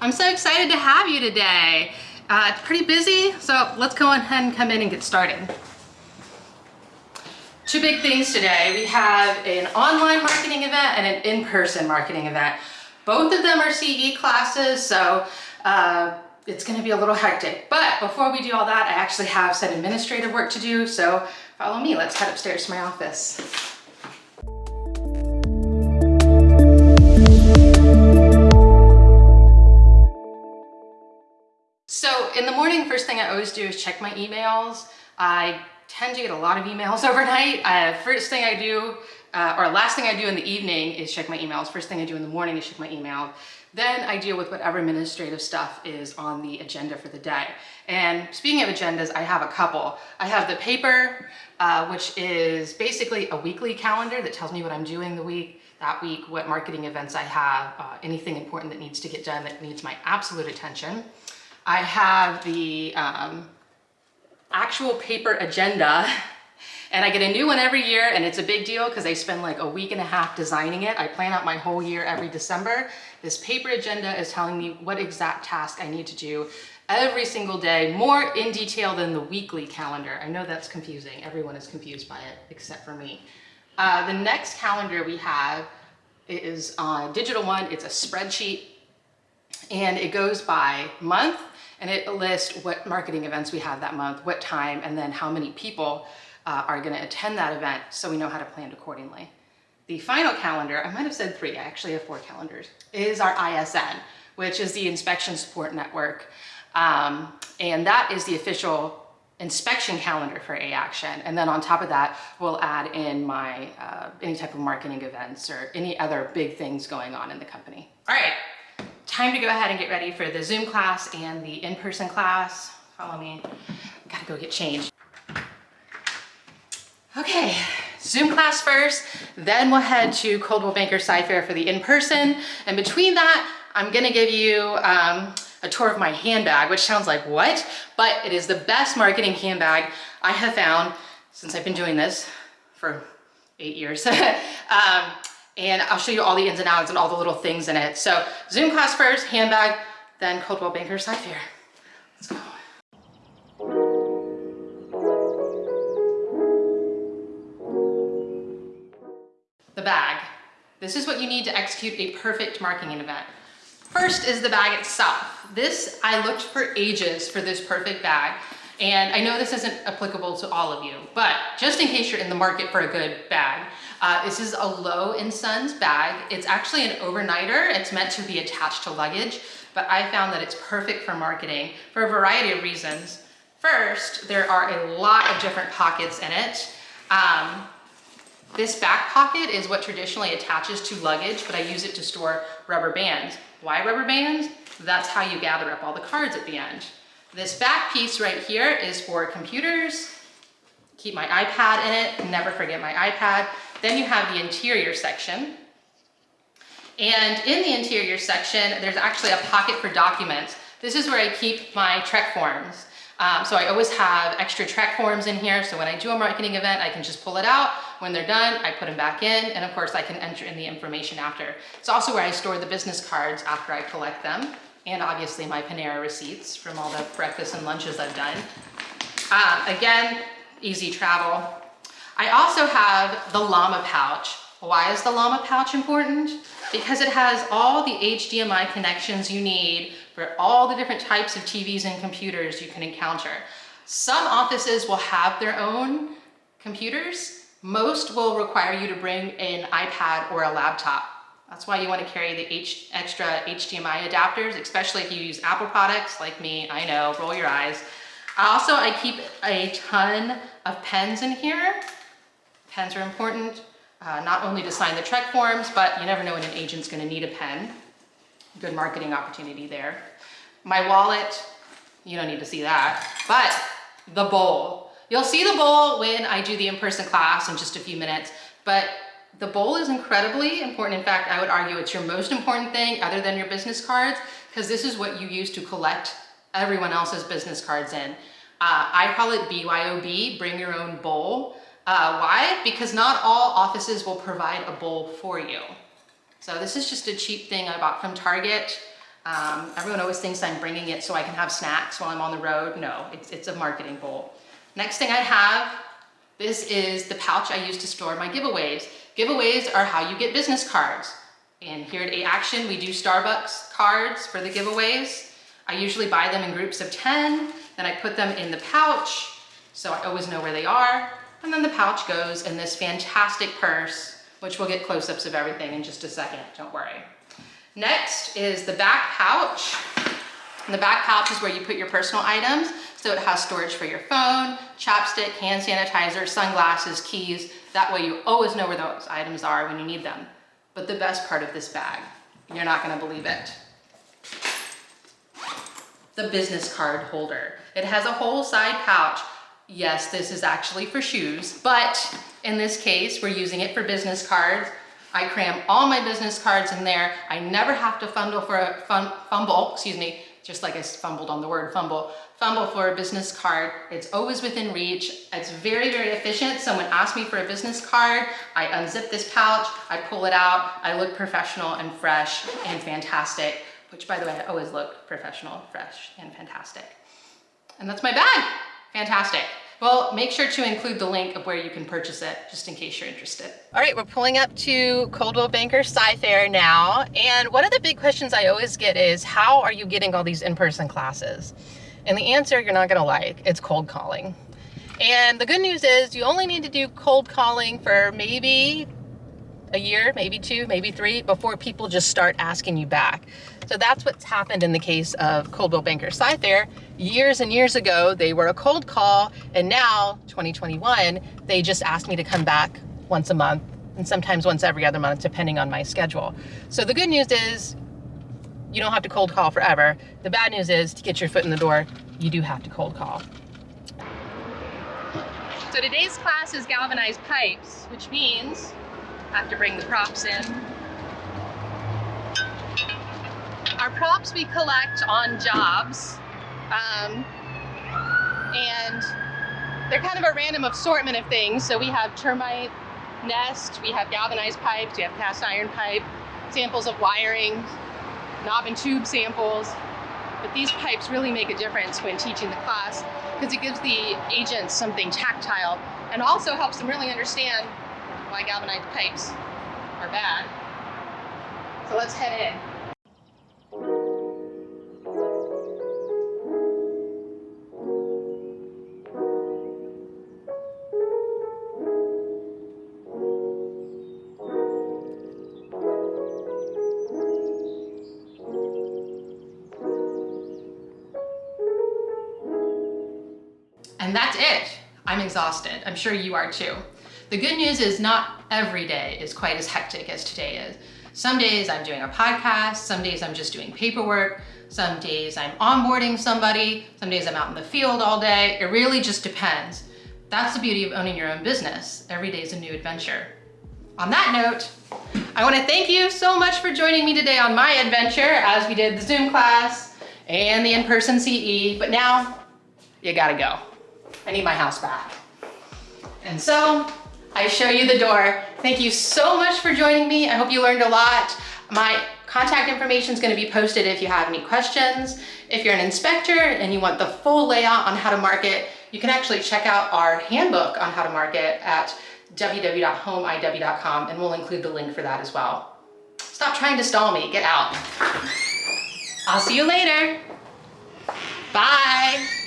I'm so excited to have you today. Uh, it's pretty busy, so let's go ahead and come in and get started. Two big things today. We have an online marketing event and an in-person marketing event. Both of them are CE classes, so uh, it's gonna be a little hectic. But before we do all that, I actually have some administrative work to do, so follow me. Let's head upstairs to my office. Thing I always do is check my emails. I tend to get a lot of emails overnight. Uh, first thing I do, uh, or last thing I do in the evening is check my emails. First thing I do in the morning is check my email. Then I deal with whatever administrative stuff is on the agenda for the day. And speaking of agendas, I have a couple. I have the paper, uh, which is basically a weekly calendar that tells me what I'm doing the week, that week, what marketing events I have, uh, anything important that needs to get done that needs my absolute attention. I have the um, actual paper agenda and I get a new one every year and it's a big deal because I spend like a week and a half designing it. I plan out my whole year every December. This paper agenda is telling me what exact task I need to do every single day, more in detail than the weekly calendar. I know that's confusing. Everyone is confused by it except for me. Uh, the next calendar we have is a digital one. It's a spreadsheet and it goes by month and it lists what marketing events we have that month, what time, and then how many people uh, are gonna attend that event so we know how to plan accordingly. The final calendar, I might have said three, I actually have four calendars, is our ISN, which is the Inspection Support Network. Um, and that is the official inspection calendar for A-Action. And then on top of that, we'll add in my uh, any type of marketing events or any other big things going on in the company. All right, time to go ahead and get ready for the Zoom class and the in-person class. Follow me. Gotta go get changed. Okay, Zoom class first, then we'll head to Coldwell Banker Sci-Fair for the in-person. And between that, I'm gonna give you um, a tour of my handbag, which sounds like what? But it is the best marketing handbag I have found since I've been doing this for eight years. um, and I'll show you all the ins and outs and all the little things in it. So Zoom class first, handbag, then Coldwell Banker Sci-Fair. Let's go. The bag. This is what you need to execute a perfect marketing event. First is the bag itself. This, I looked for ages for this perfect bag. And I know this isn't applicable to all of you, but just in case you're in the market for a good bag, uh, this is a Lo & Sons bag. It's actually an overnighter. It's meant to be attached to luggage, but I found that it's perfect for marketing for a variety of reasons. First, there are a lot of different pockets in it. Um, this back pocket is what traditionally attaches to luggage, but I use it to store rubber bands. Why rubber bands? That's how you gather up all the cards at the end. This back piece right here is for computers. Keep my iPad in it, never forget my iPad. Then you have the interior section. And in the interior section, there's actually a pocket for documents. This is where I keep my TREC forms. Um, so I always have extra TREC forms in here. So when I do a marketing event, I can just pull it out. When they're done, I put them back in. And of course I can enter in the information after. It's also where I store the business cards after I collect them. And obviously my Panera receipts from all the breakfasts and lunches I've done. Um, again, easy travel. I also have the llama pouch. Why is the llama pouch important? Because it has all the HDMI connections you need for all the different types of TVs and computers you can encounter. Some offices will have their own computers. Most will require you to bring an iPad or a laptop. That's why you want to carry the H extra HDMI adapters, especially if you use Apple products like me. I know, roll your eyes. Also, I keep a ton of pens in here. Pens are important, uh, not only to sign the TREC forms, but you never know when an agent's gonna need a pen. Good marketing opportunity there. My wallet, you don't need to see that, but the bowl. You'll see the bowl when I do the in-person class in just a few minutes, but the bowl is incredibly important. In fact, I would argue it's your most important thing other than your business cards, because this is what you use to collect everyone else's business cards in. Uh, I call it BYOB, bring your own bowl. Uh, why? Because not all offices will provide a bowl for you. So this is just a cheap thing I bought from Target. Um, everyone always thinks I'm bringing it so I can have snacks while I'm on the road. No, it's, it's a marketing bowl. Next thing I have, this is the pouch I use to store my giveaways. Giveaways are how you get business cards. And here at A Action, we do Starbucks cards for the giveaways. I usually buy them in groups of 10, then I put them in the pouch, so I always know where they are. And then the pouch goes in this fantastic purse, which we'll get close-ups of everything in just a second, don't worry. Next is the back pouch. And the back pouch is where you put your personal items. So it has storage for your phone, chapstick, hand sanitizer, sunglasses, keys. That way you always know where those items are when you need them. But the best part of this bag, you're not gonna believe it. The business card holder. It has a whole side pouch. Yes, this is actually for shoes, but in this case, we're using it for business cards. I cram all my business cards in there. I never have to fumble for a fumble, excuse me, just like I fumbled on the word fumble, fumble for a business card. It's always within reach. It's very, very efficient. Someone asks me for a business card, I unzip this pouch, I pull it out, I look professional and fresh and fantastic, which by the way, I always look professional, fresh, and fantastic. And that's my bag. Fantastic. Well, make sure to include the link of where you can purchase it, just in case you're interested. All right, we're pulling up to Coldwell Banker Sci-Fair now. And one of the big questions I always get is, how are you getting all these in-person classes? And the answer you're not gonna like, it's cold calling. And the good news is you only need to do cold calling for maybe a year, maybe two, maybe three, before people just start asking you back. So that's what's happened in the case of Coldwell Banker Sci-Fair. Years and years ago, they were a cold call, and now, 2021, they just asked me to come back once a month, and sometimes once every other month, depending on my schedule. So the good news is, you don't have to cold call forever. The bad news is, to get your foot in the door, you do have to cold call. So today's class is galvanized pipes, which means have to bring the props in. Our props we collect on jobs. Um, and they're kind of a random assortment of things. So we have termite nest, we have galvanized pipes, we have cast iron pipe, samples of wiring, knob and tube samples. But these pipes really make a difference when teaching the class because it gives the agents something tactile and also helps them really understand why galvanized pipes are bad. So let's head in. And that's it. I'm exhausted. I'm sure you are too. The good news is not every day is quite as hectic as today is. Some days I'm doing a podcast, some days I'm just doing paperwork, some days I'm onboarding somebody, some days I'm out in the field all day. It really just depends. That's the beauty of owning your own business. Every day is a new adventure. On that note, I wanna thank you so much for joining me today on my adventure as we did the Zoom class and the in-person CE, but now you gotta go. I need my house back. And so I show you the door. Thank you so much for joining me. I hope you learned a lot. My contact information is going to be posted if you have any questions. If you're an inspector and you want the full layout on how to market, you can actually check out our handbook on how to market at www.homeiw.com and we'll include the link for that as well. Stop trying to stall me, get out. I'll see you later. Bye.